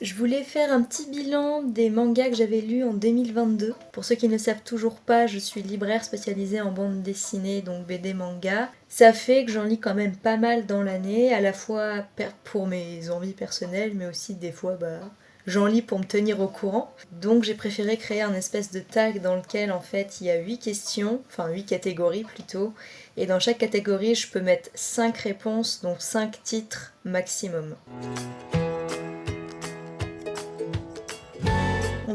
Je voulais faire un petit bilan des mangas que j'avais lus en 2022. Pour ceux qui ne savent toujours pas, je suis libraire spécialisée en bande dessinée, donc BD manga. Ça fait que j'en lis quand même pas mal dans l'année, à la fois pour mes envies personnelles, mais aussi des fois bah, j'en lis pour me tenir au courant. Donc j'ai préféré créer un espèce de tag dans lequel en fait il y a 8 questions, enfin 8 catégories plutôt, et dans chaque catégorie je peux mettre 5 réponses, donc 5 titres maximum.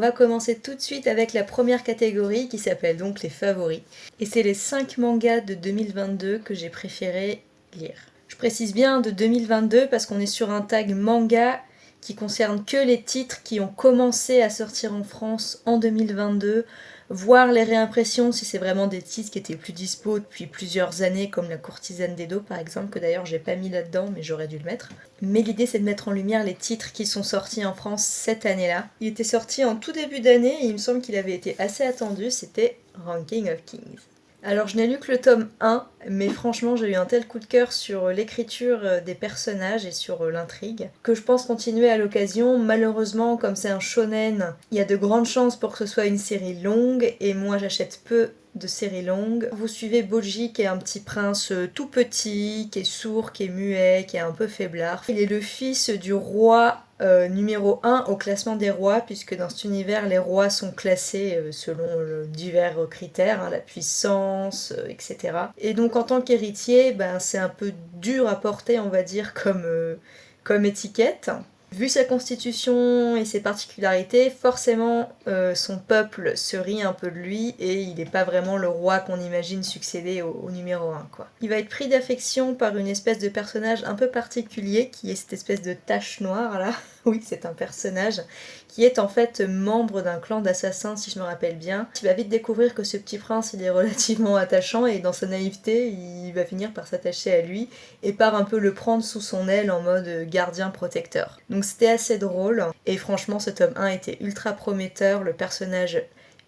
Va commencer tout de suite avec la première catégorie qui s'appelle donc les favoris. Et c'est les 5 mangas de 2022 que j'ai préféré lire. Je précise bien de 2022 parce qu'on est sur un tag manga qui concerne que les titres qui ont commencé à sortir en France en 2022, voir les réimpressions si c'est vraiment des titres qui étaient plus dispo depuis plusieurs années, comme La courtisane des par exemple, que d'ailleurs j'ai pas mis là-dedans mais j'aurais dû le mettre. Mais l'idée c'est de mettre en lumière les titres qui sont sortis en France cette année-là. Il était sorti en tout début d'année et il me semble qu'il avait été assez attendu, c'était Ranking of Kings. Alors je n'ai lu que le tome 1, mais franchement j'ai eu un tel coup de cœur sur l'écriture euh, des personnages et sur euh, l'intrigue que je pense continuer à l'occasion. Malheureusement, comme c'est un shonen, il y a de grandes chances pour que ce soit une série longue et moi j'achète peu de séries longues. Vous suivez Boji qui est un petit prince euh, tout petit, qui est sourd, qui est muet, qui est un peu faiblard. Il est le fils du roi euh, numéro 1 au classement des rois, puisque dans cet univers, les rois sont classés euh, selon divers critères, hein, la puissance, euh, etc. Et donc en tant qu'héritier, ben, c'est un peu dur à porter, on va dire, comme, comme étiquette. Vu sa constitution et ses particularités, forcément son peuple se rit un peu de lui et il n'est pas vraiment le roi qu'on imagine succéder au, au, numéro 1. Quoi. Il va être pris d'affection par une espèce de personnage un peu particulier qui est cette espèce de tache noire là, oui, c'est un personnage qui est en fait membre d'un clan d'assassins, si je me rappelle bien. Tu vas vite découvrir que ce petit prince, il est relativement attachant et dans sa naïveté, il va finir par s'attacher à lui et par un peu le prendre sous son aile en mode gardien protecteur. Donc c'était assez drôle et franchement, ce tome 1 était ultra prometteur, le personnage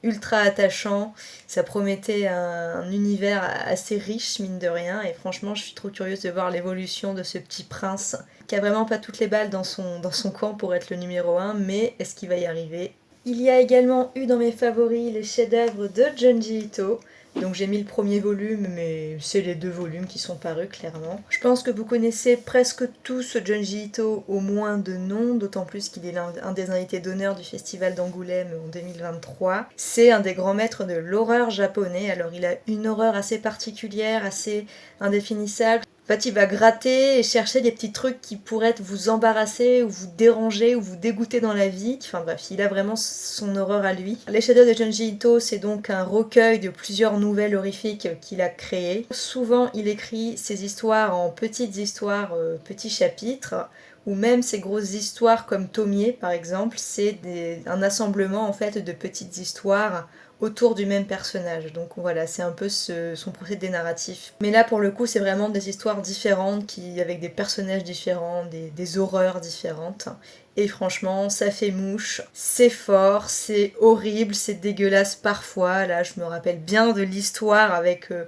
ultra attachant, ça promettait un, univers assez riche mine de rien. Et franchement je suis trop curieuse de voir l'évolution de ce petit prince qui a vraiment pas toutes les balles dans son, dans son camp pour être le numéro 1 mais est-ce qu'il va y arriver? Il y a également eu dans mes favoris les chefs-d'œuvre de Junji Ito donc j'ai mis le premier volume, mais c'est les deux volumes qui sont parus clairement. Je pense que vous connaissez presque tous Junji Ito, au moins de nom, d'autant plus qu'il est un des invités d'honneur du Festival d'Angoulême en 2023. C'est un des grands maîtres de l'horreur japonais, alors il a une horreur assez particulière, assez indéfinissable. En fait, il va gratter et chercher des petits trucs qui pourraient vous embarrasser ou vous déranger ou vous dégoûter dans la vie. Enfin bref, il a vraiment son horreur à lui. Les Shadows de Junji Ito, c'est donc un recueil de plusieurs nouvelles horrifiques qu'il a créées. Souvent, il écrit ses histoires en petites histoires, euh, petits chapitres, ou même ces grosses histoires comme Tomier par exemple, c'est un assemblement en fait de petites histoires autour du même personnage. Donc voilà, c'est un peu son procédé narratif. Mais là pour le coup c'est vraiment des histoires différentes qui avec des personnages différents, des, des horreurs différentes. Et franchement, ça fait mouche, c'est fort, c'est horrible, c'est dégueulasse parfois. Là, je me rappelle bien de l'histoire avec euh,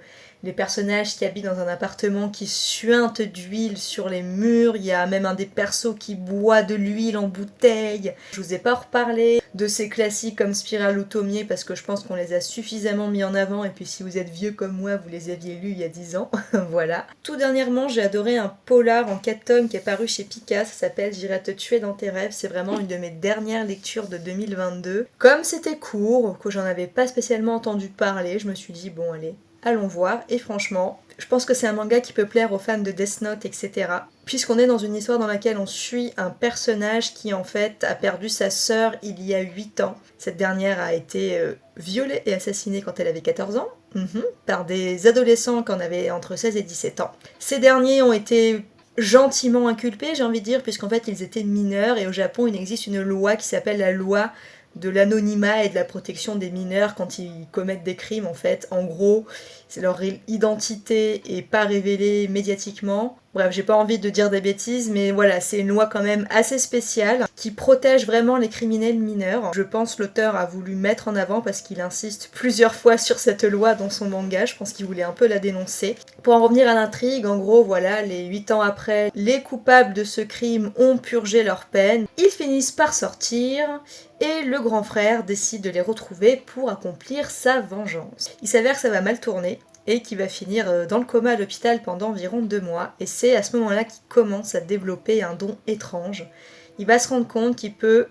les personnages qui habitent dans un appartement qui suintent d'huile sur les murs, il y a même un des persos qui boit de l'huile en bouteille. Je vous ai pas reparlé de ces classiques comme Spiral ou Tomier parce que je pense qu'on les a suffisamment mis en avant et puis si vous êtes vieux comme moi, vous les aviez lus il y a 10 ans. voilà. Tout dernièrement, j'ai adoré un polar en 4 tomes qui est paru chez Pika, ça s'appelle J'irai te tuer dans tes rêves, c'est vraiment une de mes dernières lectures de 2022. Comme c'était court, que j'en avais pas spécialement entendu parler, je me suis dit bon allez, allons voir. Et franchement, je pense que c'est un manga qui peut plaire aux fans de Death Note, etc. Puisqu'on est dans une histoire dans laquelle on suit un personnage qui en fait a perdu sa sœur il y a 8 ans. Cette dernière a été euh, violée et assassinée quand elle avait 14 ans, mhm, par des adolescents qui en avaient entre 16 et 17 ans. Ces derniers ont été gentiment inculpés, j'ai envie de dire, puisqu'en fait ils étaient mineurs et au Japon il existe une loi qui s'appelle la loi de l'anonymat et de la protection des mineurs quand ils commettent des crimes en fait. En gros, c'est leur identité est pas révélée médiatiquement. Bref, j'ai pas envie de dire des bêtises, mais voilà, c'est une loi quand même assez spéciale qui protège vraiment les criminels mineurs. Je pense l'auteur a voulu mettre en avant parce qu'il insiste plusieurs fois sur cette loi dans son manga, je pense qu'il voulait un peu la dénoncer. Pour en revenir à l'intrigue, en gros, voilà, les 8 ans après, les coupables de ce crime ont purgé leur peine, ils finissent par sortir, et le grand frère décide de les retrouver pour accomplir sa vengeance. Il s'avère que ça va mal tourner, et qui va finir euh, dans le coma à l'hôpital pendant environ deux mois. Et c'est à ce moment-là qu'il commence à développer un don étrange. Il va se rendre compte qu'il peut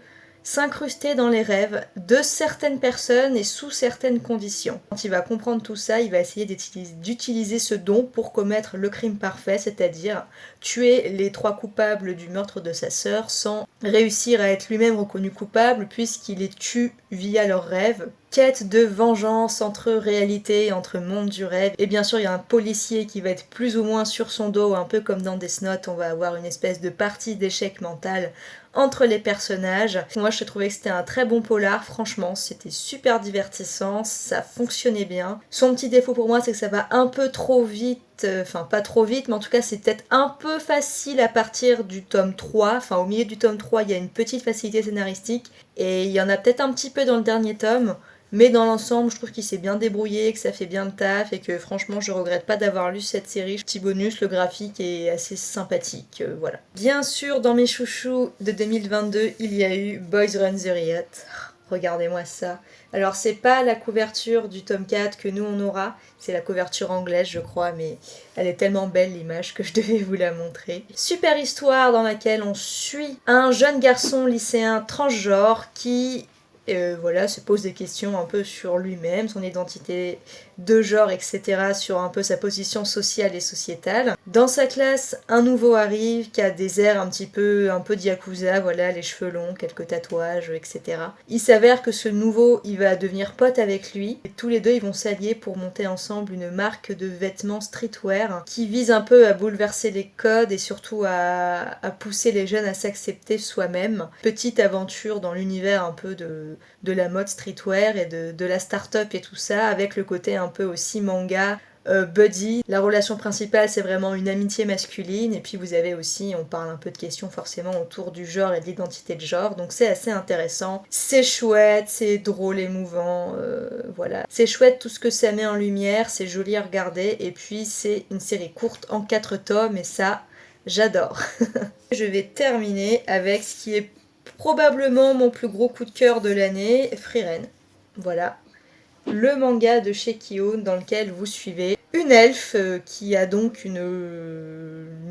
s'incruster dans les rêves de certaines personnes et sous certaines conditions. Quand il va comprendre tout ça, il va essayer d'utiliser ce don pour commettre le crime parfait, c'est-à-dire tuer les trois coupables du meurtre de sa sœur sans réussir à être lui-même reconnu coupable puisqu'il les tue via leurs rêves quête de vengeance entre réalité entre monde du rêve. Et bien sûr, il y a un policier qui va être plus ou moins sur son dos, un peu comme dans Death on va avoir une espèce de partie d'échec mental entre les personnages. Moi, je trouvais que c'était un très bon polar, franchement, c'était super divertissant, ça fonctionnait bien. Son petit défaut pour moi, c'est que ça va un peu trop vite. Euh, enfin pas trop vite, mais en tout cas c'est peut-être un peu facile à partir du tome 3, enfin au milieu du tome 3 il y a une petite facilité scénaristique, et il y en a peut-être un petit peu dans le dernier tome, mais dans l'ensemble, je trouve qu'il s'est bien débrouillé, que ça fait bien le taf et que franchement, je regrette pas d'avoir lu cette série. Petit bonus, le graphique est assez sympathique, euh, voilà. Bien sûr, dans mes chouchous de 2022, il y a eu Boys Run the Riot. Regardez-moi ça. Alors c'est pas la couverture du tome 4 que nous on aura, c'est la couverture anglaise je crois, mais elle est tellement belle l'image que je devais vous la montrer. Super histoire dans laquelle on suit un jeune garçon lycéen transgenre qui euh, voilà, se pose des questions un peu sur lui-même, son identité de genre, etc., sur un peu sa position sociale et sociétale. Dans sa classe, un nouveau arrive qui a des airs un petit peu, un peu diakusa, voilà, les cheveux longs, quelques tatouages, etc. Il s'avère que ce nouveau, il va devenir pote avec lui, et tous les deux, ils vont s'allier pour monter ensemble une marque de vêtements streetwear qui vise un peu à bouleverser les codes et surtout à, à pousser les jeunes à s'accepter soi-même. Petite aventure dans l'univers un peu de, de la mode streetwear et de, de la start-up et tout ça, avec le côté un peu aussi manga, euh, buddy. La relation principale, c'est vraiment une amitié masculine. Et puis vous avez aussi, on parle un peu de questions forcément autour du genre et de l'identité de genre. Donc c'est assez intéressant. C'est chouette, c'est drôle, émouvant. Euh, voilà. C'est chouette tout ce que ça met en lumière. C'est joli à regarder. Et puis c'est une série courte en 4 tomes. Et ça, j'adore. Je vais terminer avec ce qui est probablement mon plus gros coup de cœur de l'année, Frieren. Voilà, le manga de chez dans lequel vous suivez une elfe euh, qui a donc une,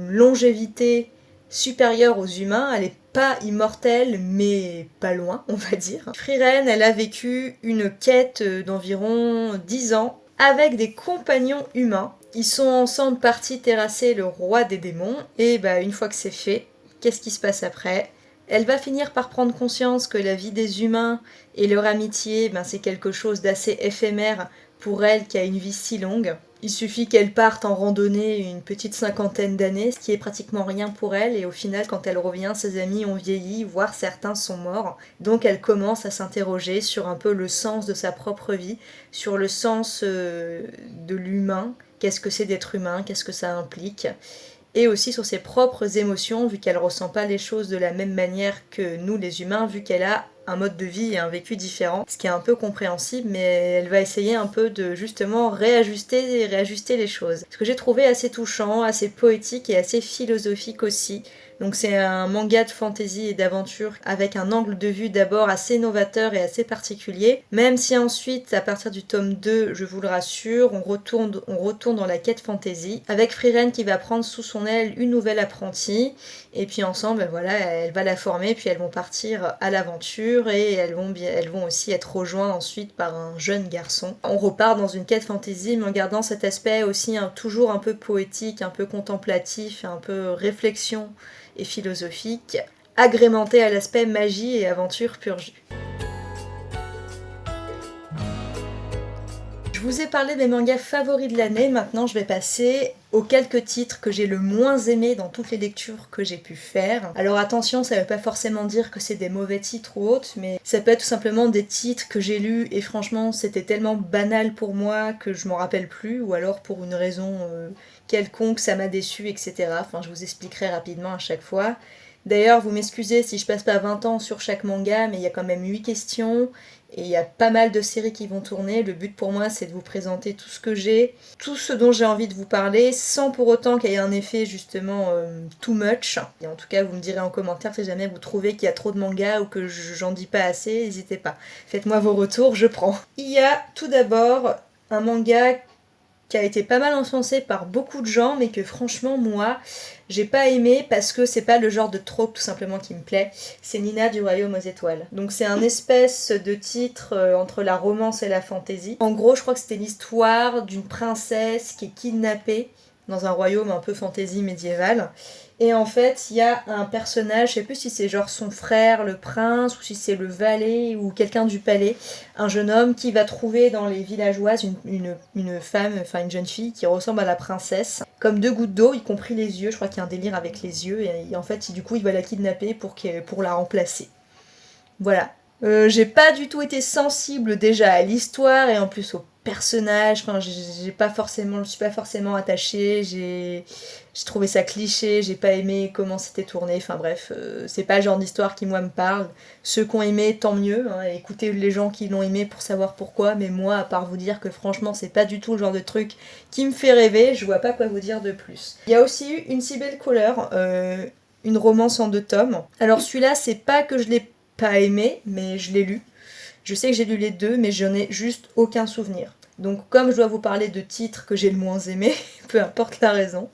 longévité supérieure aux humains. Elle n'est pas immortelle, mais pas loin, on va dire. Friren, elle a vécu une quête d'environ 10 ans avec des compagnons humains. Ils sont ensemble partis terrasser le roi des démons. Et bah, une fois que c'est fait, qu'est-ce qui se passe après? Elle va finir par prendre conscience que la vie des humains et leur amitié, ben, c'est quelque chose d'assez éphémère pour elle qui a une vie si longue. Il suffit qu'elle parte en randonnée une petite cinquantaine d'années, ce qui est pratiquement rien pour elle, et au final, quand elle revient, ses amis ont vieilli, voire certains sont morts. Donc elle commence à s'interroger sur un peu le sens de sa propre vie, sur le sens euh, de l'humain, qu'est-ce que c'est d'être humain, qu'est-ce que ça implique? Et aussi sur ses propres émotions, vu qu'elle ressent pas les choses de la même manière que nous les humains, vu qu'elle a un mode de vie et un vécu différent, ce qui est un peu compréhensible, mais elle va essayer un peu de justement réajuster et réajuster les choses. Ce que j'ai trouvé assez touchant, assez poétique et assez philosophique aussi, donc c'est un manga de fantasy et d'aventure avec un angle de vue d'abord assez novateur et assez particulier, même si ensuite, à partir du tome 2, je vous le rassure, on retourne, on retourne dans la quête fantasy, avec Friren qui va prendre sous son aile une nouvelle apprentie, et puis ensemble, ben voilà, elle va la former, puis elles vont partir à l'aventure, et elles vont, elles vont aussi être rejointes ensuite par un jeune garçon. On repart dans une quête fantasy, mais en gardant cet aspect aussi toujours un peu poétique, un peu contemplatif, un peu réflexion et philosophique, agrémenté à l'aspect magie et aventure pur jus. vous ai parlé des mangas favoris de l'année, maintenant je vais passer aux quelques titres que j'ai le moins aimés dans toutes les lectures que j'ai pu faire. Alors attention, ça veut pas forcément dire que c'est des mauvais titres ou autres, mais ça peut être tout simplement des titres que j'ai lus et franchement c'était tellement banal pour moi que je m'en rappelle plus, ou alors pour une raison euh, quelconque ça m'a déçu, etc. Enfin je vous expliquerai rapidement à chaque fois. D'ailleurs, vous m'excusez si je passe pas 20 ans sur chaque manga, mais il y a quand même 8 questions, et il y a pas mal de séries qui vont tourner. Le but pour moi, c'est de vous présenter tout ce que j'ai, tout ce dont j'ai envie de vous parler, sans pour autant qu'il y ait un effet justement euh, too much. Et en tout cas, vous me direz en commentaire si jamais vous trouvez qu'il y a trop de mangas ou que j'en dis pas assez, n'hésitez pas. Faites-moi vos retours, je prends. Il y a tout d'abord un manga qui a été pas mal encensé par beaucoup de gens, mais que franchement, moi, j'ai pas aimé parce que c'est pas le genre de trope tout simplement qui me plaît. C'est Nina du Royaume aux étoiles. Donc c'est un espèce de titre euh, entre la romance et la fantaisie. En gros, je crois que c'était l'histoire d'une princesse qui est kidnappée dans un royaume un peu fantaisie médiévale et en fait, il y a un personnage, je sais plus si c'est genre son frère, le prince, ou si c'est le valet, ou quelqu'un du palais, un jeune homme qui va trouver dans les villageoises une, femme, enfin une jeune fille qui ressemble à la princesse, comme deux gouttes d'eau, y compris les yeux, je crois qu'il y a un délire avec les yeux, et, en fait, du coup, il va la kidnapper pour, pour la remplacer. Voilà. Euh, j'ai pas du tout été sensible déjà à l'histoire, et en plus au personnage, enfin j'ai pas forcément, je suis pas forcément attachée, j'ai trouvé ça cliché, j'ai pas aimé comment c'était tourné, enfin bref, euh, c'est pas le genre d'histoire qui moi me parle. Ceux qui ont aimé, tant mieux, hein, écoutez les gens qui l'ont aimé pour savoir pourquoi, mais moi, à part vous dire que franchement c'est pas du tout le genre de truc qui me fait rêver, je vois pas quoi vous dire de plus. Il y a aussi eu Une si belle couleur, euh, une romance en deux tomes. Alors celui-là, c'est pas que je l'ai pas aimé, mais je l'ai lu. Je sais que j'ai lu les deux, mais j'en ai juste aucun souvenir. Donc comme je dois vous parler de titres que j'ai le moins aimé, peu importe la raison,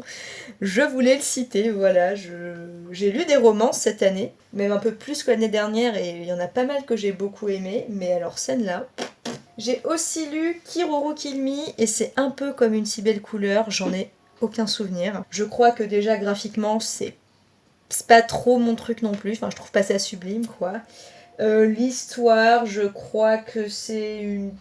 je voulais le citer, voilà. J'ai lu des romans cette année, même un peu plus que l'année dernière, et il y en a pas mal que j'ai beaucoup aimé, mais alors celle-là... J'ai aussi lu Kiroro Kilmi, et c'est un peu comme une si belle couleur, j'en ai aucun souvenir. Je crois que déjà graphiquement, c'est pas trop mon truc non plus, enfin je trouve pas ça sublime quoi. Euh, l'histoire, je crois que c'est une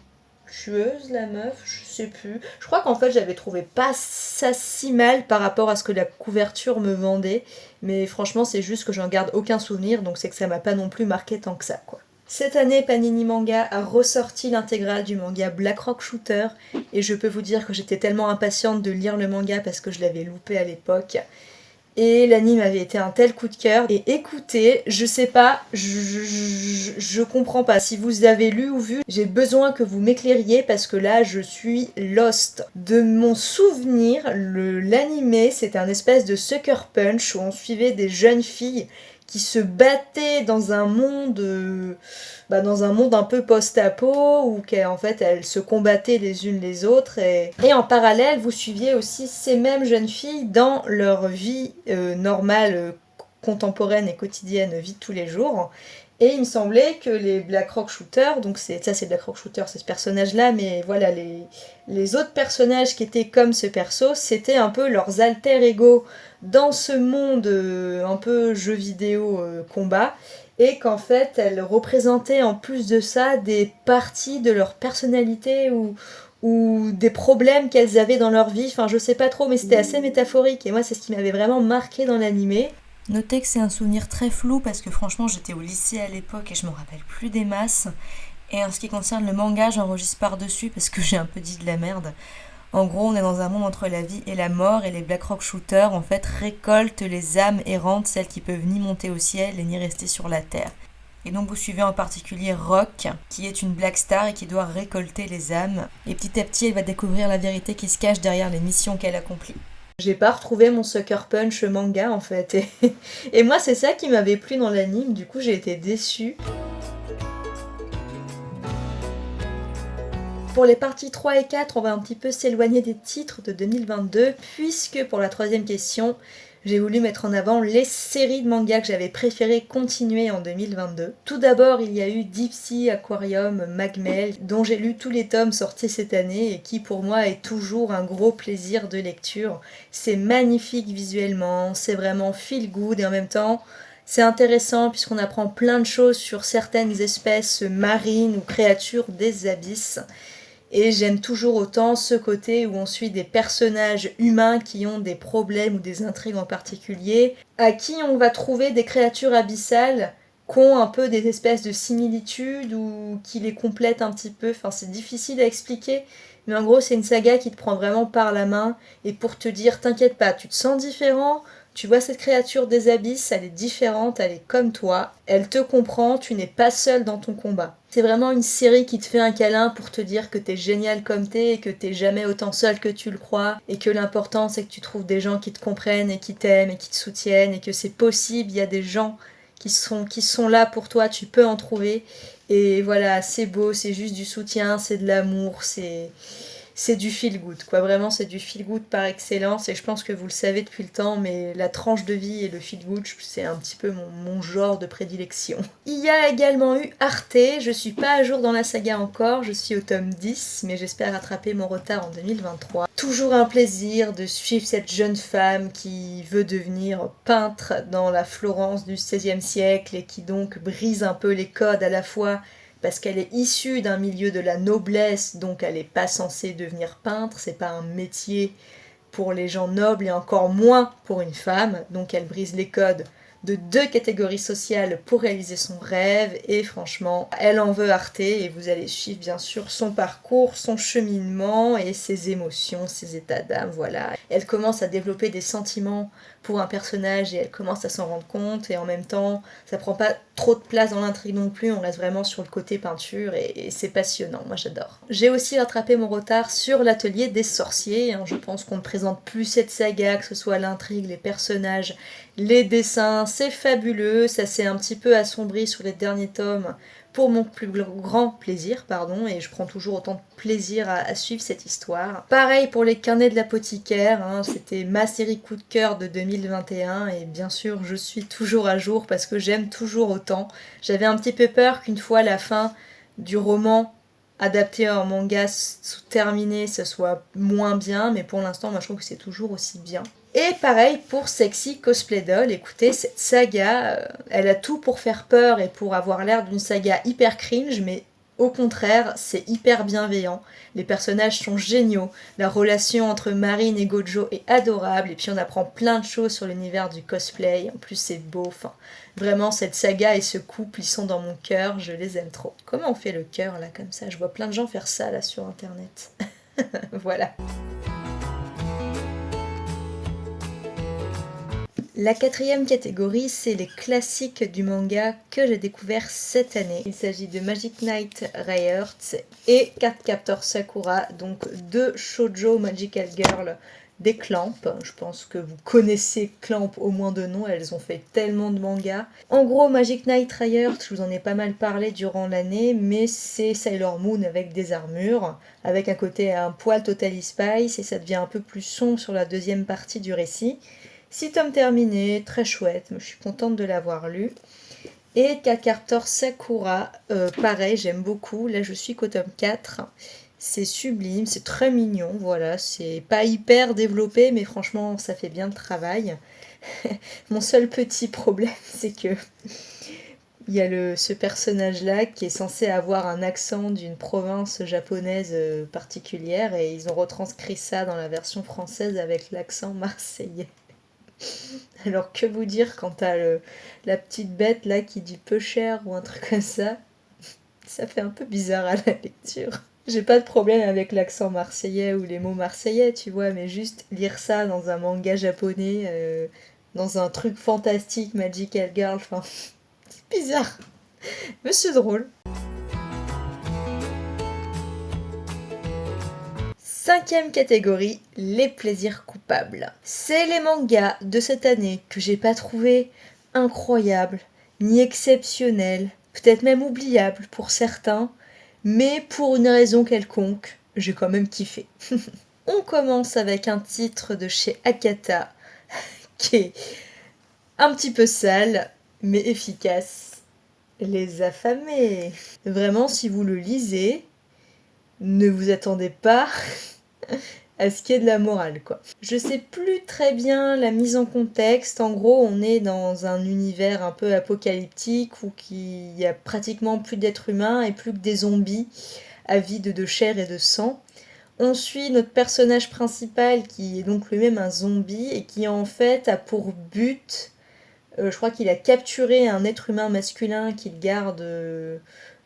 tueuse, la meuf, je sais plus. Je crois qu'en fait, j'avais trouvé pas ça si mal par rapport à ce que la couverture me vendait. Mais franchement, c'est juste que j'en garde aucun souvenir, donc c'est que ça m'a pas non plus marqué tant que ça, quoi. Cette année, Panini Manga a ressorti l'intégrale du manga Black Rock Shooter, et je peux vous dire que j'étais tellement impatiente de lire le manga parce que je l'avais loupé à l'époque. Et l'anime avait été un tel coup de cœur. Et écoutez, je sais pas, je, comprends pas. Si vous avez lu ou vu, j'ai besoin que vous m'éclairiez parce que là, je suis lost. De mon souvenir, l'animé, c'était un espèce de sucker punch où on suivait des jeunes filles qui se battaient dans un monde euh, bah, dans un monde un peu post-apo où fait elles se combattaient les unes les autres et, en parallèle vous suiviez aussi ces mêmes jeunes filles dans leur vie euh, normale euh, contemporaine et quotidienne vie de tous les jours. Et il me semblait que les Black Rock Shooters, donc ça c'est Black Rock Shooter, c'est ce personnage-là, mais voilà, les, les autres personnages qui étaient comme ce perso, c'était un peu leurs alter ego dans ce monde euh, un peu jeu vidéo euh, combat, et qu'en fait elles représentaient en plus de ça des parties de leur personnalité ou, ou des problèmes qu'elles avaient dans leur vie, enfin je sais pas trop, mais c'était assez métaphorique, et moi c'est ce qui m'avait vraiment marqué dans l'animé. Notez que c'est un souvenir très flou parce que franchement j'étais au lycée à l'époque et je me rappelle plus des masses. Et en ce qui concerne le manga, j'enregistre par-dessus parce que j'ai un peu dit de la merde. En gros, on est dans un monde entre la vie et la mort et les Black Rock Shooters en fait récoltent les âmes errantes, celles qui peuvent ni monter au ciel et ni rester sur la terre. Et donc vous suivez en particulier Rock, qui est une Black Star et qui doit récolter les âmes. Et petit à petit, elle va découvrir la vérité qui se cache derrière les missions qu'elle accomplit. J'ai pas retrouvé mon Sucker Punch manga en fait. Et, moi c'est ça qui m'avait plu dans l'anime, du coup j'ai été déçue. Pour les parties 3 et 4, on va un petit peu s'éloigner des titres de 2022, puisque pour la troisième question, j'ai voulu mettre en avant les séries de mangas que j'avais préféré continuer en 2022. Tout d'abord, il y a eu Deep Sea Aquarium Magmel, dont j'ai lu tous les tomes sortis cette année et qui pour moi est toujours un gros plaisir de lecture. C'est magnifique visuellement, c'est vraiment feel good et en même temps c'est intéressant puisqu'on apprend plein de choses sur certaines espèces marines ou créatures des abysses. Et j'aime toujours autant ce côté où on suit des personnages humains qui ont des problèmes ou des intrigues en particulier, à qui on va trouver des créatures abyssales qui ont un peu des espèces de similitudes ou qui les complètent un petit peu. Enfin, c'est difficile à expliquer, mais en gros, c'est une saga qui te prend vraiment par la main et pour te dire T'inquiète pas, tu te sens différent, tu vois cette créature des abysses, elle est différente, elle est comme toi, elle te comprend, tu n'es pas seul dans ton combat. C'est vraiment une série qui te fait un câlin pour te dire que t'es génial comme t'es et que t'es jamais autant seul que tu le crois et que l'important c'est que tu trouves des gens qui te comprennent et qui t'aiment et qui te soutiennent et que c'est possible, il y a des gens qui sont, qui sont là pour toi, tu peux en trouver. Et voilà, c'est beau, c'est juste du soutien, c'est de l'amour, c'est c'est du feel good, quoi. Vraiment, c'est du feel good par excellence. Et je pense que vous le savez depuis le temps, mais la tranche de vie et le feel good, c'est un petit peu mon, genre de prédilection. Il y a également eu Arte. Je suis pas à jour dans la saga encore, je suis au tome 10, mais j'espère rattraper mon retard en 2023. Toujours un plaisir de suivre cette jeune femme qui veut devenir peintre dans la Florence du XVIe siècle et qui donc brise un peu les codes à la fois parce qu'elle est issue d'un milieu de la noblesse, donc elle n'est pas censée devenir peintre, c'est pas un métier pour les gens nobles et encore moins pour une femme, donc elle brise les codes de deux catégories sociales pour réaliser son rêve et franchement elle en veut Arte et vous allez suivre bien sûr son parcours, son cheminement et ses émotions, ses états d'âme, voilà. Elle commence à développer des sentiments pour un personnage et elle commence à s'en rendre compte et en même temps ça prend pas trop de place dans l'intrigue non plus, on reste vraiment sur le côté peinture et, c'est passionnant, moi j'adore. J'ai aussi rattrapé mon retard sur l'atelier des sorciers, hein. je pense qu'on ne présente plus cette saga, que ce soit l'intrigue, les personnages, les dessins, c'est fabuleux, ça s'est un petit peu assombri sur les derniers tomes pour mon plus grand plaisir, pardon, et je prends toujours autant de plaisir à, suivre cette histoire. Pareil pour les carnets de l'apothicaire, hein, c'était ma série coup de cœur de 2021, et bien sûr je suis toujours à jour parce que j'aime toujours autant. J'avais un petit peu peur qu'une fois la fin du roman adapté en manga terminé, ce soit moins bien, mais pour l'instant, moi je trouve que c'est toujours aussi bien. Et pareil pour Sexy Cosplay Doll, écoutez, cette saga, euh, elle a tout pour faire peur et pour avoir l'air d'une saga hyper cringe, mais au contraire, c'est hyper bienveillant. Les personnages sont géniaux, la relation entre Marine et Gojo est adorable, et puis on apprend plein de choses sur l'univers du cosplay, en plus c'est beau, enfin, vraiment cette saga et ce couple, ils sont dans mon cœur, je les aime trop. Comment on fait le cœur là comme ça? Je vois plein de gens faire ça là sur internet. voilà. La quatrième catégorie, c'est les classiques du manga que j'ai découvert cette année. Il s'agit de Magic Knight Rayhearts et Cardcaptor Sakura, donc deux shoujo Magical Girl des Clamp. Je pense que vous connaissez Clamp au moins de nom, elles ont fait tellement de mangas. En gros, Magic Knight Rayhearts, je vous en ai pas mal parlé durant l'année, mais c'est Sailor Moon avec des armures, avec un côté un poil Totally Spice, et ça devient un peu plus sombre sur la deuxième partie du récit. Six tomes terminés, très chouette, je suis contente de l'avoir lu. Et Kakartor Sakura, euh, pareil, j'aime beaucoup. Là, je suis qu'au tome 4. C'est sublime, c'est très mignon, voilà. C'est pas hyper développé, mais franchement, ça fait bien le travail. Mon seul petit problème, c'est que il y a le, ce personnage-là qui est censé avoir un accent d'une province japonaise euh, particulière et ils ont retranscrit ça dans la version française avec l'accent marseillais. Alors que vous dire quand t'as la petite bête là qui dit peu cher ou un truc comme ça? Ça fait un peu bizarre à la lecture. J'ai pas de problème avec l'accent marseillais ou les mots marseillais, tu vois, mais juste lire ça dans un manga japonais, euh, dans un truc fantastique, Magical Girl, enfin, c'est bizarre. Mais c'est drôle. Cinquième catégorie, les plaisirs coupables. C'est les mangas de cette année que j'ai pas trouvé incroyables, ni exceptionnels, peut-être même oubliables pour certains, mais pour une raison quelconque, j'ai quand même kiffé. On commence avec un titre de chez Akata qui est un petit peu sale, mais efficace. Les affamés. Vraiment, si vous le lisez, ne vous attendez pas à ce qui est de la morale, quoi. Je sais plus très bien la mise en contexte. En gros, on est dans un univers un peu apocalyptique où il y a pratiquement plus d'êtres humains et plus que des zombies avide de chair et de sang. On suit notre personnage principal qui est donc lui-même un zombie et qui en fait a pour but, euh, je crois qu'il a capturé un être humain masculin qu'il garde euh,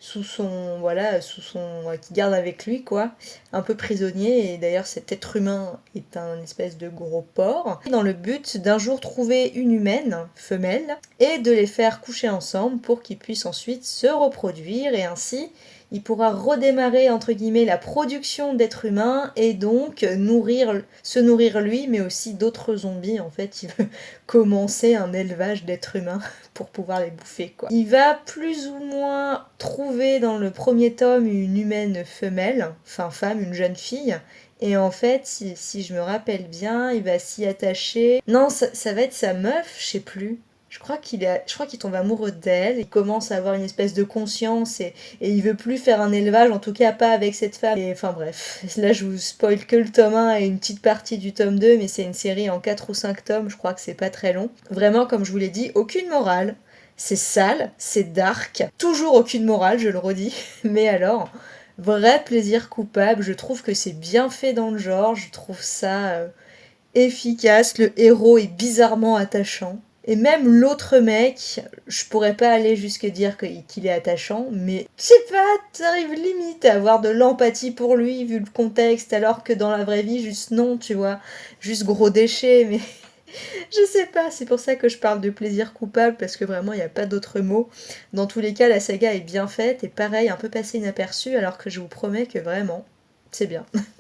sous son voilà sous son qui garde avec lui quoi. Un peu prisonnier et d'ailleurs cet être humain est un espèce de gros porc dans le but d'un jour trouver une humaine femelle et de les faire coucher ensemble pour qu'ils puissent ensuite se reproduire et ainsi il pourra redémarrer entre guillemets la production d'êtres humains et donc nourrir, se nourrir lui, mais aussi d'autres zombies. En fait, il veut commencer un élevage d'êtres humains pour pouvoir les bouffer. Quoi. Il va plus ou moins trouver dans le premier tome une humaine femelle, enfin femme, une jeune fille. Et en fait, si, je me rappelle bien, il va s'y attacher. Non, ça, ça va être sa meuf, je sais plus je crois qu'il tombe amoureux d'elle, il commence à avoir une espèce de conscience et, et il veut plus faire un élevage, en tout cas pas avec cette femme. Et enfin bref, là je vous spoil que le tome 1 et une petite partie du tome 2, mais c'est une série en 4 ou 5 tomes, je crois que c'est pas très long. Vraiment, comme je vous l'ai dit, aucune morale. C'est sale, c'est dark, toujours aucune morale, je le redis, mais alors, vrai plaisir coupable, je trouve que c'est bien fait dans le genre, je trouve ça euh, efficace, le héros est bizarrement attachant. Et même l'autre mec, je pourrais pas aller jusque dire qu'il est attachant, mais je sais pas, t'arrives limite à avoir de l'empathie pour lui vu le contexte, alors que dans la vraie vie, juste non, tu vois, juste gros déchet, mais je sais pas, c'est pour ça que je parle de plaisir coupable, parce que vraiment, il n'y a pas d'autre mot. Dans tous les cas, la saga est bien faite, et pareil, un peu passé inaperçu, alors que je vous promets que vraiment, c'est bien.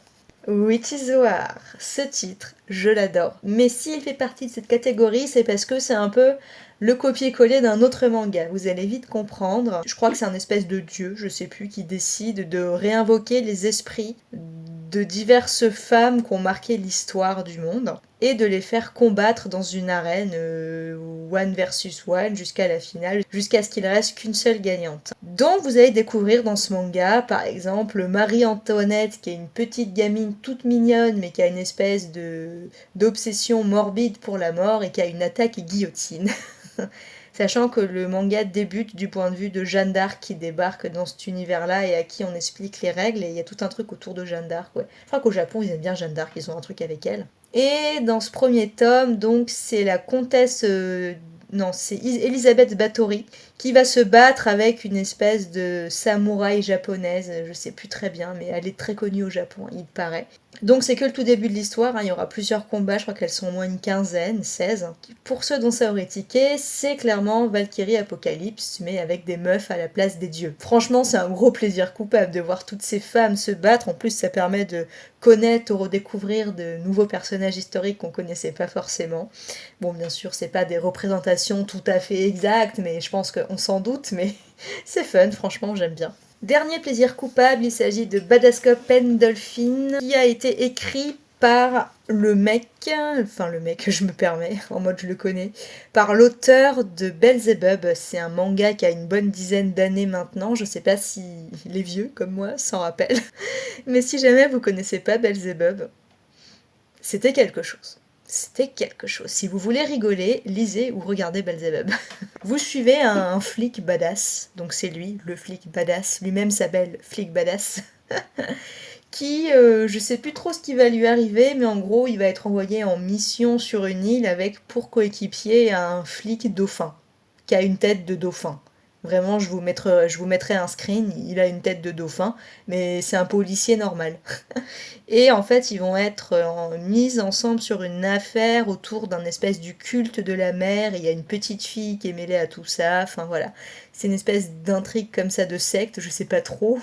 Witchizoar, ce titre, je l'adore. Mais s'il fait partie de cette catégorie, c'est parce que c'est un peu le copier-coller d'un autre manga. Vous allez vite comprendre. Je crois que c'est un espèce de dieu, je sais plus, qui décide de réinvoquer les esprits de diverses femmes qui ont marqué l'histoire du monde et de les faire combattre dans une arène euh, one versus one jusqu'à la finale, jusqu'à ce qu'il reste qu'une seule gagnante. Donc vous allez découvrir dans ce manga, par exemple, Marie-Antoinette, qui est une petite gamine toute mignonne, mais qui a une espèce de d'obsession morbide pour la mort et qui a une attaque guillotine. Sachant que le manga débute du point de vue de Jeanne d'Arc qui débarque dans cet univers-là et à qui on explique les règles, et il y a tout un truc autour de Jeanne d'Arc. Ouais. Je crois qu'au Japon, ils aiment bien Jeanne d'Arc, ils ont un truc avec elle. Et dans ce premier tome, donc, c'est la comtesse. Euh, non, c'est Elisabeth Bathory qui va se battre avec une espèce de samouraï japonaise, je sais plus très bien, mais elle est très connue au Japon, il paraît. Donc c'est que le tout début de l'histoire, hein. il y aura plusieurs combats, je crois qu'elles sont au moins une quinzaine, 16. Pour ceux dont ça aurait tiqué, c'est clairement Valkyrie Apocalypse, mais avec des meufs à la place des dieux. Franchement, c'est un gros plaisir coupable de voir toutes ces femmes se battre, en plus ça permet de connaître ou redécouvrir de nouveaux personnages historiques qu'on connaissait pas forcément. Bon, bien sûr, c'est pas des représentations tout à fait exactes, mais je pense qu'on s'en doute, mais c'est fun, franchement, j'aime bien. Dernier plaisir coupable, il s'agit de Badascop Pendolphin, qui a été écrit par le mec, enfin le mec, je me permets, en mode je le connais, par l'auteur de Belzebub. C'est un manga qui a une bonne dizaine d'années maintenant. Je sais pas si les vieux comme moi s'en rappellent. Mais si jamais vous connaissez pas Belzebub, c'était quelque chose. C'était quelque chose. Si vous voulez rigoler, lisez ou regardez Belzebub. vous suivez un, flic badass, donc c'est lui, le flic badass, lui-même s'appelle flic badass, qui, euh, je sais plus trop ce qui va lui arriver, mais en gros, il va être envoyé en mission sur une île avec pour coéquipier un flic dauphin, qui a une tête de dauphin. Vraiment, je vous, mettrai, je vous mettrai un screen, il a une tête de dauphin, mais c'est un policier normal. et en fait, ils vont être euh, mis ensemble sur une affaire autour d'un espèce du culte de la mer, il y a une petite fille qui est mêlée à tout ça, enfin voilà. C'est une espèce d'intrigue comme ça de secte, je sais pas trop.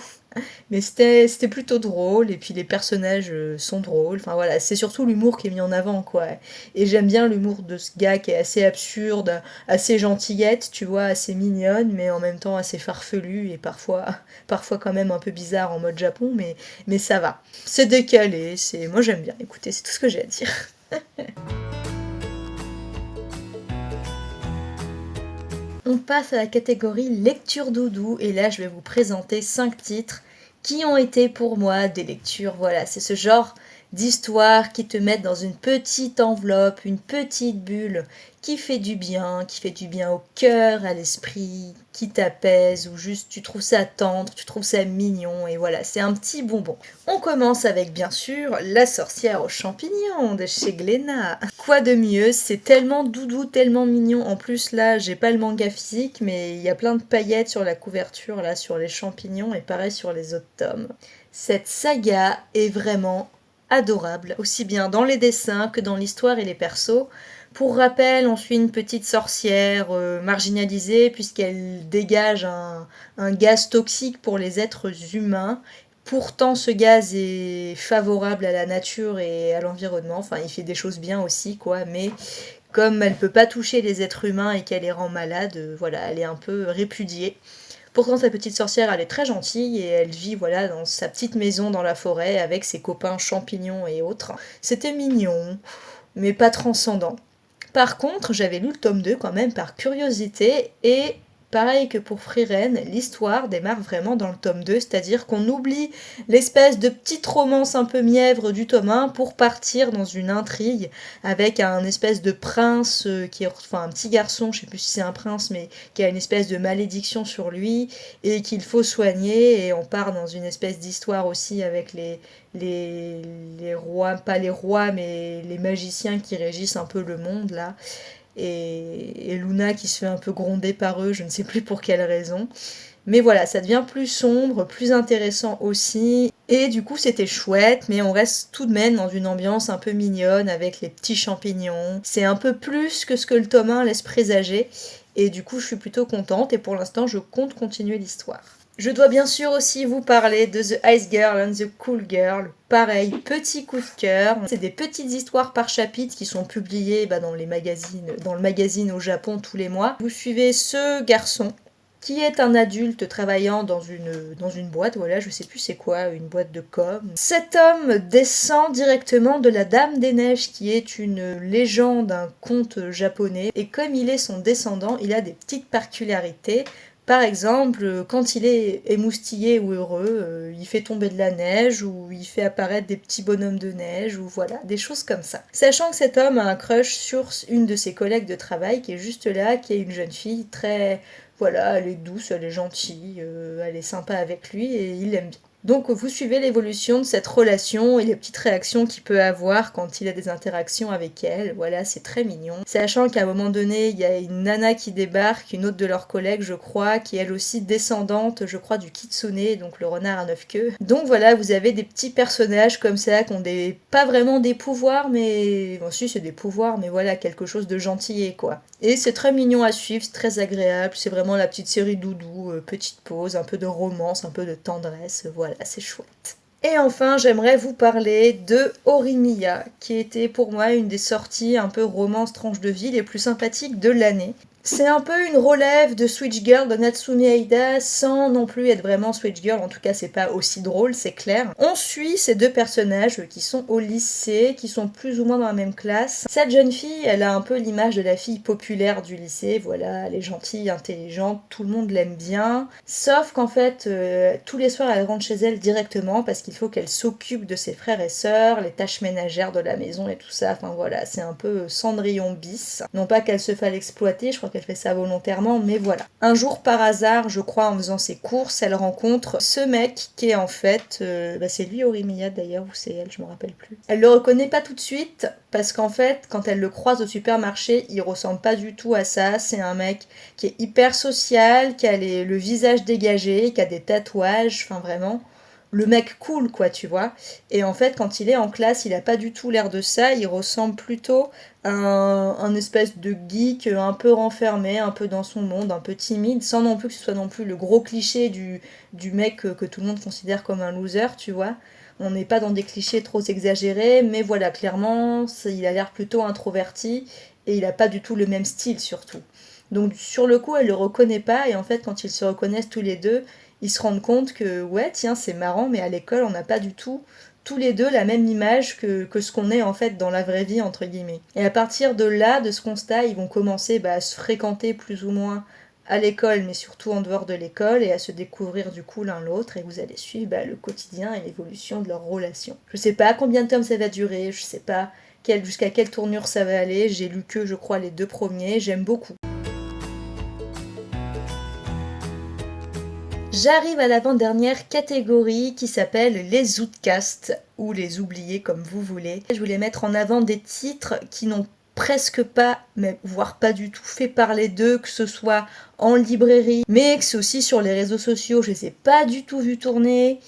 Mais c'était plutôt drôle, et puis les personnages euh, sont drôles. Enfin voilà, c'est surtout l'humour qui est mis en avant, quoi. Et j'aime bien l'humour de ce gars qui est assez absurde, assez gentillette, tu vois, assez mignonne, mais en même temps assez farfelu, et parfois, parfois quand même un peu bizarre en mode Japon, mais, mais ça va. C'est décalé, c'est moi j'aime bien. Écoutez, c'est tout ce que j'ai à dire. On passe à la catégorie lecture doudou et là je vais vous présenter 5 titres qui ont été pour moi des lectures. Voilà, c'est ce genre d'histoires qui te mettent dans une petite enveloppe, une petite bulle, qui fait du bien, qui fait du bien au cœur, à l'esprit, qui t'apaise, ou juste tu trouves ça tendre, tu trouves ça mignon, et voilà, c'est un petit bonbon. On commence avec bien sûr La sorcière aux champignons de chez Glénat. Quoi de mieux, c'est tellement doudou, tellement mignon. En plus là, j'ai pas le manga physique, mais il y a plein de paillettes sur la couverture, là, sur les champignons, et pareil sur les autres tomes. Cette saga est vraiment adorable, aussi bien dans les dessins que dans l'histoire et les persos. Pour rappel, on suit une petite sorcière euh, marginalisée puisqu'elle dégage un, gaz toxique pour les êtres humains. Pourtant, ce gaz est favorable à la nature et à l'environnement. Enfin, il fait des choses bien aussi, quoi. Mais comme elle ne peut pas toucher les êtres humains et qu'elle les rend malades, euh, voilà, elle est un peu répudiée. Pourtant, sa petite sorcière, elle est très gentille et elle vit voilà dans sa petite maison dans la forêt avec ses copains champignons et autres. C'était mignon, mais pas transcendant. Par contre, j'avais lu le tome 2 quand même par curiosité et Pareil que pour Friren, l'histoire démarre vraiment dans le tome 2, c'est-à-dire qu'on oublie l'espèce de petite romance un peu mièvre du tome 1 pour partir dans une intrigue avec un espèce de prince euh, qui est, enfin un petit garçon, je sais plus si c'est un prince, mais qui a une espèce de malédiction sur lui et qu'il faut soigner et on part dans une espèce d'histoire aussi avec les, les, les rois, pas les rois, mais les magiciens qui régissent un peu le monde là et, Luna qui se fait un peu gronder par eux, je ne sais plus pour quelle raison. Mais voilà, ça devient plus sombre, plus intéressant aussi. Et du coup, c'était chouette, mais on reste tout de même dans une ambiance un peu mignonne avec les petits champignons. C'est un peu plus que ce que le tome 1 laisse présager. Et du coup, je suis plutôt contente et pour l'instant, je compte continuer l'histoire. Je dois bien sûr aussi vous parler de The Ice Girl and the Cool Girl. Pareil, petit coup de cœur. C'est des petites histoires par chapitre qui sont publiées bah, dans les magazines, dans le magazine au Japon tous les mois. Vous suivez ce garçon qui est un adulte travaillant dans une, boîte, voilà, je sais plus c'est quoi, une boîte de com. Cet homme descend directement de la Dame des Neiges, qui est une légende, un conte japonais, et comme il est son descendant, il a des petites particularités. Par exemple, quand il est émoustillé ou heureux, euh, il fait tomber de la neige ou il fait apparaître des petits bonhommes de neige ou voilà, des choses comme ça. Sachant que cet homme a un crush sur une de ses collègues de travail qui est juste là, qui est une jeune fille très... Voilà, elle est douce, elle est gentille, euh, elle est sympa avec lui et il l'aime bien. Donc vous suivez l'évolution de cette relation et les petites réactions qu'il peut avoir quand il a des interactions avec elle. Voilà, c'est très mignon. Sachant qu'à un moment donné, il y a une nana qui débarque, une autre de leurs collègues, je crois, qui est elle aussi descendante, je crois, du kitsune, donc le renard à neuf queues. Donc voilà, vous avez des petits personnages comme ça qui ont des pas vraiment des pouvoirs, mais bon si c'est des pouvoirs, mais voilà quelque chose de gentil quoi. Et c'est très mignon à suivre, c'est très agréable, c'est vraiment la petite série doudou, euh, petite pause, un peu de romance, un peu de tendresse, voilà c'est chouette. Et enfin, j'aimerais vous parler de Orimiya, qui était pour moi une des sorties un peu romance tranche de vie les plus sympathiques de l'année. C'est un peu une relève de Switch Girl de Natsumi Aida sans non plus être vraiment Switch Girl, en tout cas c'est pas aussi drôle, c'est clair. On suit ces deux personnages qui sont au lycée, qui sont plus ou moins dans la même classe. Cette jeune fille, elle a un peu l'image de la fille populaire du lycée, voilà, elle est gentille, intelligente, tout le monde l'aime bien. Sauf qu'en fait, euh, tous les soirs elle rentre chez elle directement parce qu'il faut qu'elle s'occupe de ses frères et sœurs, les tâches ménagères de la maison et tout ça, enfin voilà, c'est un peu Cendrillon bis. Non pas qu'elle se fasse exploiter, je crois qu'elle fait ça volontairement, mais voilà. Un jour, par hasard, je crois, en faisant ses courses, elle rencontre ce mec qui est en fait... Euh, bah, c'est lui Orimia d'ailleurs, ou c'est elle, je me rappelle plus. Elle le reconnaît pas tout de suite, parce qu'en fait, quand elle le croise au supermarché, il ressemble pas du tout à ça. C'est un mec qui est hyper social, qui a le visage dégagé, qui a des tatouages, enfin vraiment le mec cool, quoi, tu vois. Et en fait, quand il est en classe, il a pas du tout l'air de ça, il ressemble plutôt à un, espèce de geek un peu renfermé, un peu dans son monde, un peu timide, sans non plus que ce soit non plus le gros cliché du, mec que, tout le monde considère comme un loser, tu vois. On n'est pas dans des clichés trop exagérés, mais voilà, clairement, il a l'air plutôt introverti et il a pas du tout le même style surtout. Donc sur le coup, elle le reconnaît pas et en fait, quand ils se reconnaissent tous les deux, ils se rendent compte que ouais tiens c'est marrant mais à l'école on n'a pas du tout tous les deux la même image que, ce qu'on est en fait dans la vraie vie entre guillemets. Et à partir de là, de ce constat, ils vont commencer bah, à se fréquenter plus ou moins à l'école, mais surtout en dehors de l'école, et à se découvrir du coup l'un l'autre, et vous allez suivre bah, le quotidien et l'évolution de leur relation. Je sais pas combien de temps ça va durer, je sais pas jusqu'à quelle tournure ça va aller, j'ai lu que je crois les deux premiers, j'aime beaucoup. J'arrive à l'avant-dernière catégorie qui s'appelle les outcasts ou les oubliés comme vous voulez. Je voulais mettre en avant des titres qui n'ont presque pas, mais voire pas du tout, fait parler d'eux, que ce soit en librairie, mais que c'est aussi sur les réseaux sociaux, je les ai pas du tout vus tourner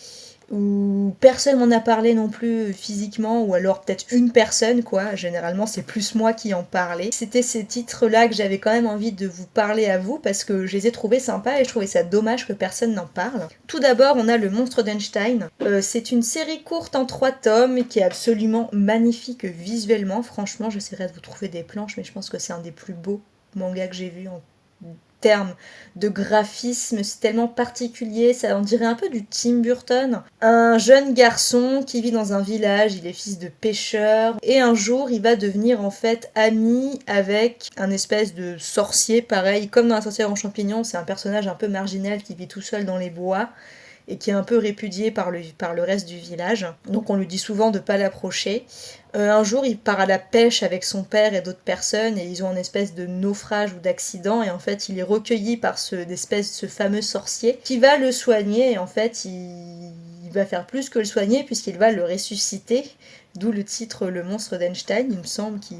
où personne m'en a parlé non plus physiquement, ou alors peut-être une personne, quoi. Généralement, c'est plus moi qui en parlais. C'était ces titres-là que j'avais quand même envie de vous parler à vous parce que je les ai trouvés sympas et je trouvais ça dommage que personne n'en parle. Tout d'abord, on a Le Monstre d'Einstein. Euh, c'est une série courte en trois tomes qui est absolument magnifique visuellement. Franchement, j'essaierai de vous trouver des planches, mais je pense que c'est un des plus beaux mangas que j'ai vu en de graphisme, c'est tellement particulier, ça en dirait un peu du Tim Burton. Un jeune garçon qui vit dans un village, il est fils de pêcheur, et un jour il va devenir en fait ami avec un espèce de sorcier, pareil, comme dans la sorcière en champignon, c'est un personnage un peu marginal qui vit tout seul dans les bois et qui est un peu répudié par le, par le reste du village. Donc on lui dit souvent de ne pas l'approcher. Euh, un jour, il part à la pêche avec son père et d'autres personnes et ils ont une espèce de naufrage ou d'accident et en fait, il est recueilli par ce, ce fameux sorcier qui va le soigner et en fait, il va faire plus que le soigner puisqu'il va le ressusciter. D'où le titre Le monstre d'Einstein, il me semble qu'il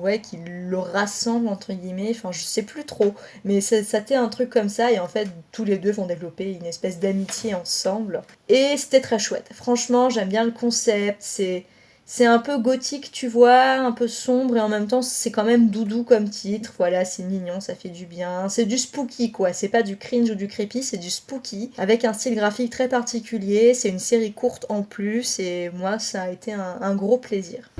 ouais, le rassemble entre guillemets, enfin je sais plus trop, mais ça, ça un truc comme ça et en fait tous les deux vont développer une espèce d'amitié ensemble. Et c'était très chouette, franchement j'aime bien le concept, c'est c'est un peu gothique, tu vois, un peu sombre et en même temps c'est quand même doudou comme titre. Voilà, c'est mignon, ça fait du bien. C'est du spooky quoi, c'est pas du cringe ou du creepy, c'est du spooky avec un style graphique très particulier. C'est une série courte en plus et moi ça a été un, gros plaisir.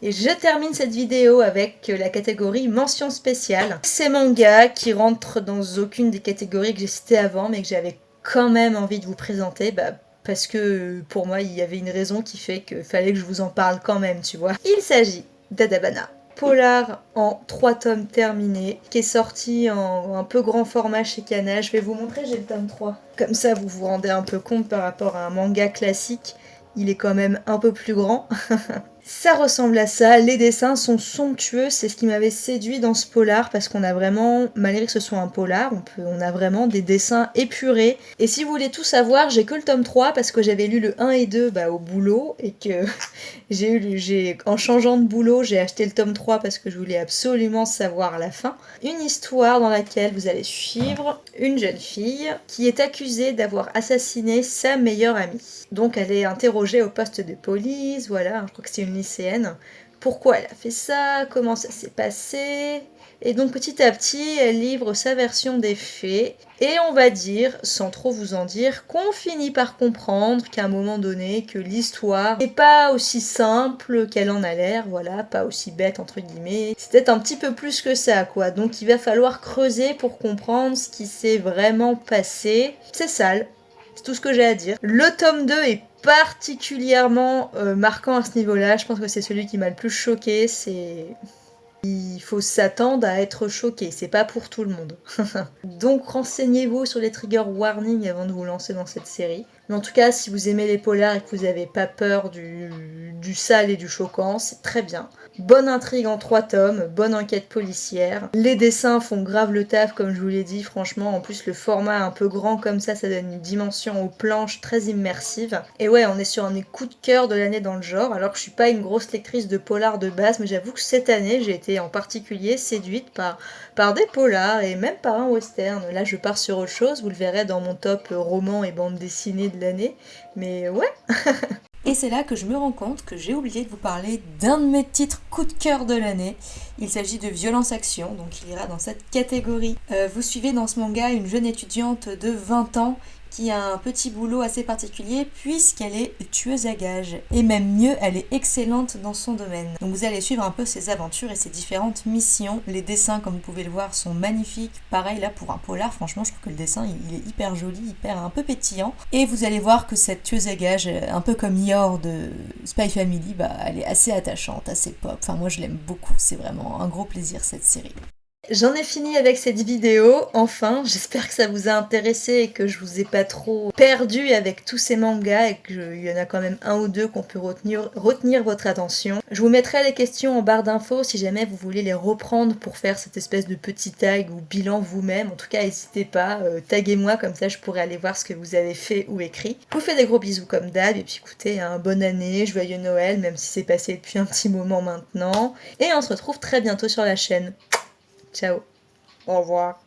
Et je termine cette vidéo avec la catégorie mention spéciale. Ces mangas qui rentrent dans aucune des catégories que j'ai citées avant mais que j'avais quand même envie de vous présenter bah, parce que pour moi il y avait une raison qui fait qu'il fallait que je vous en parle quand même, tu vois. Il s'agit d'Adabana. Polar en 3 tomes terminés, qui est sorti en un peu grand format chez Kana. Je vais vous montrer, j'ai le tome 3. Comme ça, vous vous rendez un peu compte par rapport à un manga classique. Il est quand même un peu plus grand. Ça ressemble à ça, les dessins sont somptueux, c'est ce qui m'avait séduit dans ce polar parce qu'on a vraiment, malgré que ce soit un polar, on, peut, on a vraiment des dessins épurés. Et si vous voulez tout savoir, j'ai que le tome 3 parce que j'avais lu le 1 et 2 bah, au boulot et que j'ai eu, en changeant de boulot, j'ai acheté le tome 3 parce que je voulais absolument savoir la fin. Une histoire dans laquelle vous allez suivre une jeune fille qui est accusée d'avoir assassiné sa meilleure amie. Donc elle est interrogée au poste de police, voilà, je crois que c'est une lycéenne. Pourquoi elle a fait ça? Comment ça s'est passé? Et donc petit à petit, elle livre sa version des faits. Et on va dire, sans trop vous en dire, qu'on finit par comprendre qu'à un moment donné, que l'histoire n'est pas aussi simple qu'elle en a l'air, voilà, pas aussi bête entre guillemets. C'était un petit peu plus que ça, quoi. Donc il va falloir creuser pour comprendre ce qui s'est vraiment passé. C'est sale, c'est tout ce que j'ai à dire. Le tome 2 est particulièrement euh, marquant à ce niveau-là. Je pense que c'est celui qui m'a le plus choqué. C'est il faut s'attendre à être choqué, c'est pas pour tout le monde. Donc renseignez-vous sur les trigger warnings avant de vous lancer dans cette série. Mais en tout cas, si vous aimez les polars et que vous n'avez pas peur du, du sale et du choquant, c'est très bien. Bonne intrigue en trois tomes, bonne enquête policière. Les dessins font grave le taf, comme je vous l'ai dit, franchement. En plus, le format un peu grand comme ça, ça donne une dimension aux planches très immersive. Et ouais, on est sur un des coups de cœur de l'année dans le genre, alors que je suis pas une grosse lectrice de polars de base, mais j'avoue que cette année, j'ai été en particulier séduite par, par des polars et même par un western. Là, je pars sur autre chose, vous le verrez dans mon top roman et bande dessinée de l'année. Mais ouais Et c'est là que je me rends compte que j'ai oublié de vous parler d'un de mes titres coup de cœur de l'année. Il s'agit de Violence Action, donc il ira dans cette catégorie. Euh, vous suivez dans ce manga une jeune étudiante de 20 ans qui a un petit boulot assez particulier puisqu'elle est tueuse à gages. Et même mieux, elle est excellente dans son domaine. Donc vous allez suivre un peu ses aventures et ses différentes missions. Les dessins, comme vous pouvez le voir, sont magnifiques. Pareil là pour un polar, franchement je trouve que le dessin il est hyper joli, hyper un peu pétillant. Et vous allez voir que cette tueuse à gages, un peu comme Yor de Spy Family, bah, elle est assez attachante, assez pop. Enfin moi je l'aime beaucoup, c'est vraiment un gros plaisir cette série. J'en ai fini avec cette vidéo, enfin, j'espère que ça vous a intéressé et que je vous ai pas trop perdu avec tous ces mangas et qu'il y en a quand même un ou deux qu'on peut retenir, votre attention. Je vous mettrai les questions en barre d'infos si jamais vous voulez les reprendre pour faire cette espèce de petit tag ou bilan vous-même. En tout cas, n'hésitez pas, euh, taguez-moi comme ça je pourrai aller voir ce que vous avez fait ou écrit. Je vous fais des gros bisous comme d'hab et puis écoutez, un bonne année, joyeux Noël, même si c'est passé depuis un petit moment maintenant. Et on se retrouve très bientôt sur la chaîne. Ciao. Au revoir.